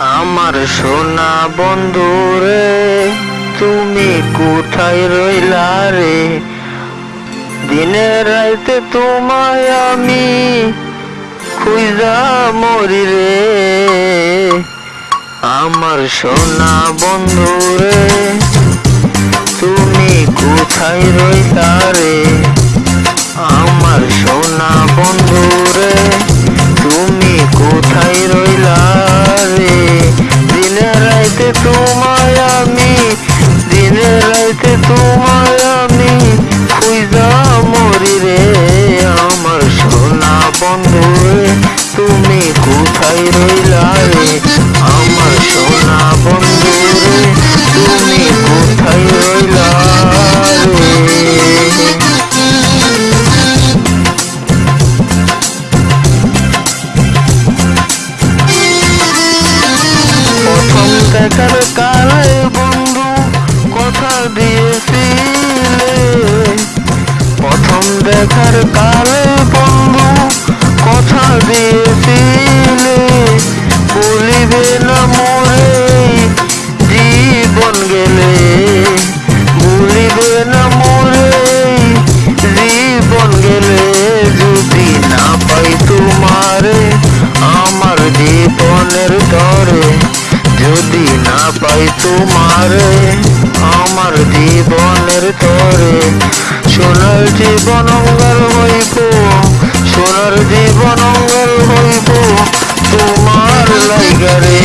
আমার সোনা বন্ধু রে, তুমি কোথায় রইলা রে? দিনে রাইতে তোমায় আমি খুঁজা মরি রে। আমার সোনা বন্ধু রে, তুমি কোথায় রইলা রে? আমার সোনা বন্ধু রে তুমি কোথায় রইলা যদি না পাই তোমার, আমার জীবনের তরে, সোনার জীবন অঙ্গার হইব, সোনার জীবন অঙ্গার হইব, তোমার লাইগারে